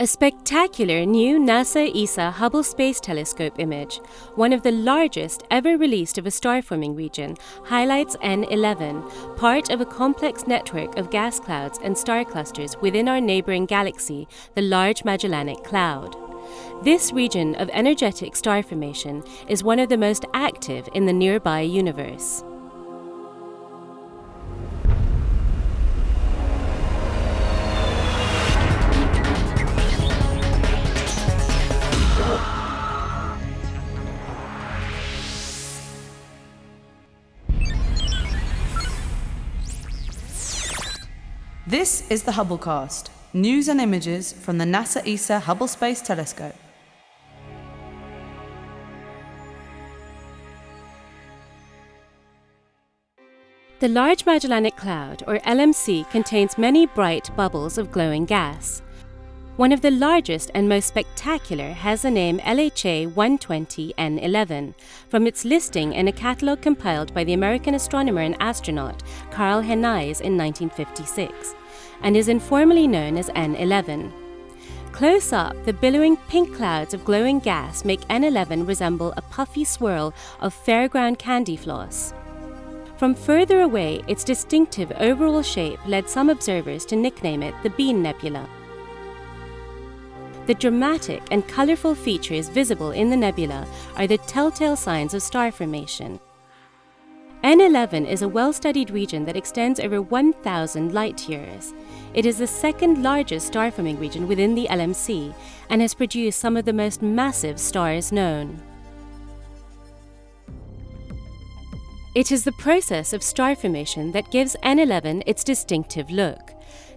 A spectacular new NASA ESA Hubble Space Telescope image, one of the largest ever released of a star forming region, highlights N11, part of a complex network of gas clouds and star clusters within our neighboring galaxy, the Large Magellanic Cloud. This region of energetic star formation is one of the most active in the nearby universe. This is the Hubblecast, news and images from the NASA ESA Hubble Space Telescope. The Large Magellanic Cloud, or LMC, contains many bright bubbles of glowing gas. One of the largest and most spectacular has the name LHA 120N11 from its listing in a catalogue compiled by the American astronomer and astronaut Karl Henize in 1956 and is informally known as N11. Close up, the billowing pink clouds of glowing gas make N11 resemble a puffy swirl of fairground candy floss. From further away, its distinctive overall shape led some observers to nickname it the Bean Nebula. The dramatic and colourful features visible in the nebula are the telltale signs of star formation. N11 is a well-studied region that extends over 1,000 light-years. It is the second largest star-forming region within the LMC and has produced some of the most massive stars known. It is the process of star formation that gives N11 its distinctive look.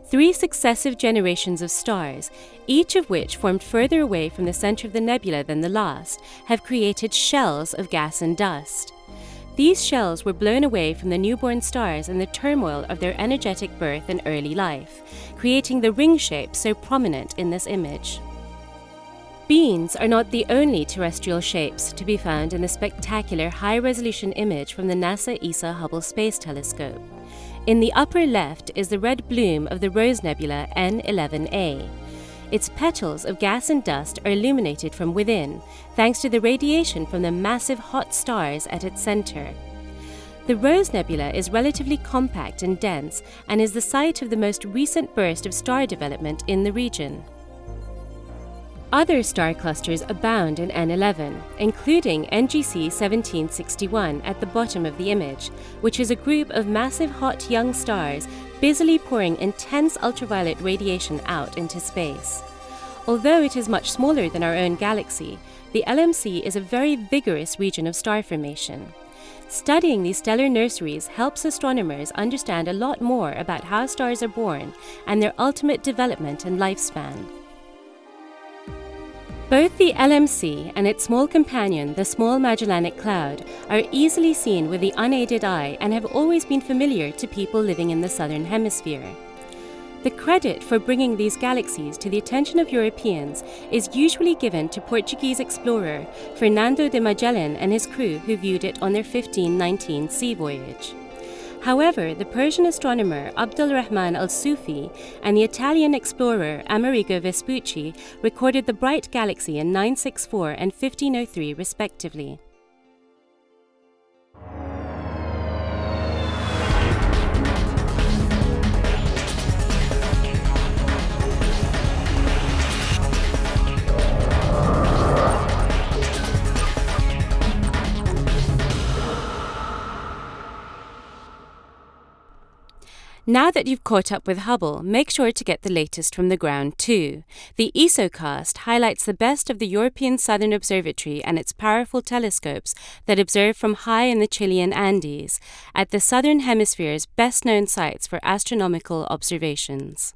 Three successive generations of stars, each of which formed further away from the center of the nebula than the last, have created shells of gas and dust. These shells were blown away from the newborn stars in the turmoil of their energetic birth and early life, creating the ring shape so prominent in this image. Beans are not the only terrestrial shapes to be found in the spectacular high-resolution image from the NASA ESA Hubble Space Telescope. In the upper left is the red bloom of the Rose Nebula N11A, its petals of gas and dust are illuminated from within, thanks to the radiation from the massive hot stars at its center. The Rose Nebula is relatively compact and dense and is the site of the most recent burst of star development in the region. Other star clusters abound in N11, including NGC 1761 at the bottom of the image, which is a group of massive hot young stars busily pouring intense ultraviolet radiation out into space. Although it is much smaller than our own galaxy, the LMC is a very vigorous region of star formation. Studying these stellar nurseries helps astronomers understand a lot more about how stars are born and their ultimate development and lifespan. Both the LMC and its small companion, the Small Magellanic Cloud, are easily seen with the unaided eye and have always been familiar to people living in the Southern Hemisphere. The credit for bringing these galaxies to the attention of Europeans is usually given to Portuguese explorer Fernando de Magellan and his crew who viewed it on their 1519 sea voyage. However, the Persian astronomer Abdul Rahman al-Sufi and the Italian explorer Amerigo Vespucci recorded the bright galaxy in 964 and 1503 respectively. Now that you've caught up with Hubble, make sure to get the latest from the ground too. The ESOcast highlights the best of the European Southern Observatory and its powerful telescopes that observe from high in the Chilean Andes, at the Southern Hemisphere's best known sites for astronomical observations.